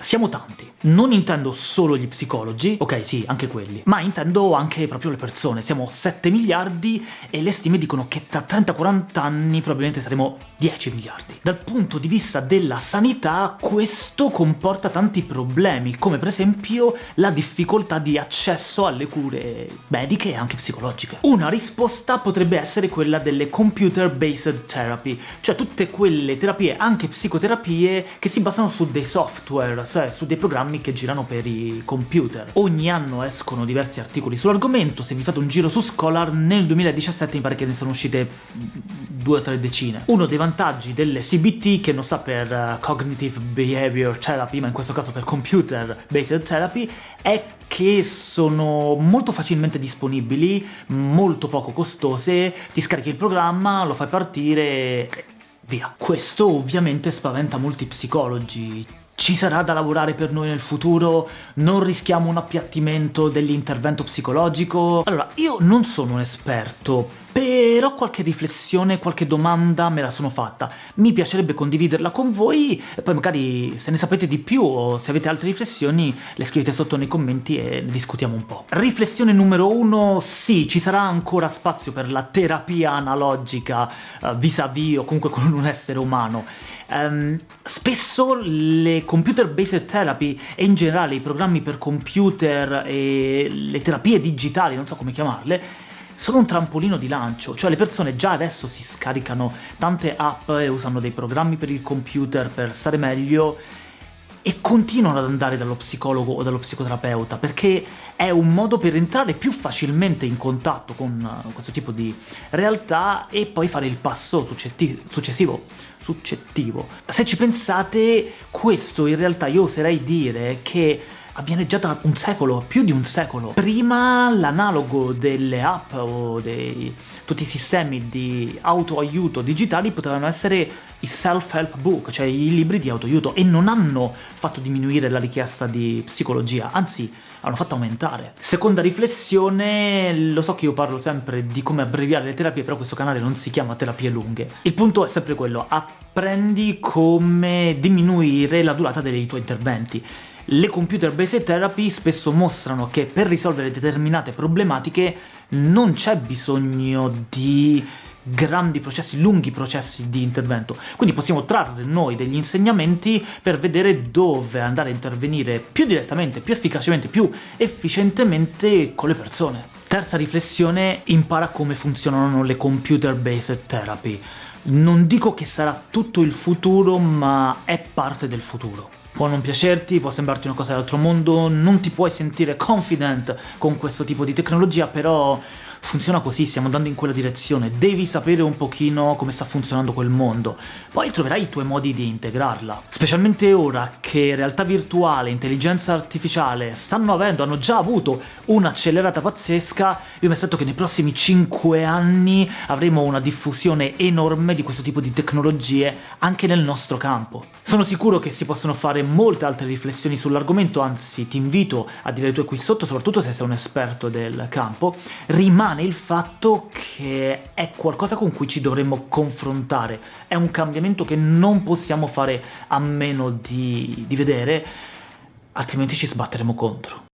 Siamo tanti. Non intendo solo gli psicologi, ok sì, anche quelli, ma intendo anche proprio le persone. Siamo 7 miliardi e le stime dicono che tra 30-40 anni probabilmente saremo 10 miliardi. Dal punto di vista della sanità questo comporta tanti problemi, come per esempio la difficoltà di accesso alle cure mediche e anche psicologiche. Una risposta potrebbe essere quella delle computer-based therapy, cioè tutte quelle terapie, anche psicoterapie, che si basano su dei software, cioè su dei programmi che girano per i computer. Ogni anno escono diversi articoli sull'argomento, se vi fate un giro su Scholar, nel 2017 mi pare che ne sono uscite due o tre decine. Uno dei vantaggi delle CBT, che non sta per uh, Cognitive Behavior Therapy, ma in questo caso per Computer Based Therapy, è che sono molto facilmente disponibili, molto poco costose, ti scarichi il programma, lo fai partire via. Questo ovviamente spaventa molti psicologi, ci sarà da lavorare per noi nel futuro? Non rischiamo un appiattimento dell'intervento psicologico? Allora, io non sono un esperto, però qualche riflessione, qualche domanda me la sono fatta. Mi piacerebbe condividerla con voi, e poi magari se ne sapete di più o se avete altre riflessioni le scrivete sotto nei commenti e ne discutiamo un po'. Riflessione numero uno, sì, ci sarà ancora spazio per la terapia analogica uh, vis-à-vis -vis, o comunque con un essere umano. Um, spesso le computer-based therapy e in generale i programmi per computer e le terapie digitali, non so come chiamarle, sono un trampolino di lancio, cioè le persone già adesso si scaricano tante app e usano dei programmi per il computer per stare meglio e continuano ad andare dallo psicologo o dallo psicoterapeuta, perché è un modo per entrare più facilmente in contatto con questo tipo di realtà e poi fare il passo successivo succettivo. Se ci pensate, questo in realtà io oserei dire che avviene già da un secolo, più di un secolo. Prima l'analogo delle app o dei tutti i sistemi di autoaiuto digitali potevano essere i self-help book, cioè i libri di autoaiuto, e non hanno fatto diminuire la richiesta di psicologia, anzi hanno fatto aumentare. Seconda riflessione, lo so che io parlo sempre di come abbreviare le terapie, però questo canale non si chiama terapie lunghe. Il punto è sempre quello, apprendi come diminuire la durata dei tuoi interventi. Le computer-based therapy spesso mostrano che per risolvere determinate problematiche non c'è bisogno di grandi processi, lunghi processi di intervento. Quindi possiamo trarre noi degli insegnamenti per vedere dove andare a intervenire più direttamente, più efficacemente, più efficientemente con le persone. Terza riflessione, impara come funzionano le computer-based therapy. Non dico che sarà tutto il futuro, ma è parte del futuro. Può non piacerti, può sembrarti una cosa dell'altro mondo, non ti puoi sentire confident con questo tipo di tecnologia, però funziona così, stiamo andando in quella direzione, devi sapere un pochino come sta funzionando quel mondo, poi troverai i tuoi modi di integrarla. Specialmente ora che realtà virtuale, intelligenza artificiale stanno avendo, hanno già avuto un'accelerata pazzesca, io mi aspetto che nei prossimi 5 anni avremo una diffusione enorme di questo tipo di tecnologie anche nel nostro campo. Sono sicuro che si possono fare molte altre riflessioni sull'argomento, anzi ti invito a dire le tue qui sotto, soprattutto se sei un esperto del campo. Rimane rimane il fatto che è qualcosa con cui ci dovremmo confrontare, è un cambiamento che non possiamo fare a meno di, di vedere, altrimenti ci sbatteremo contro.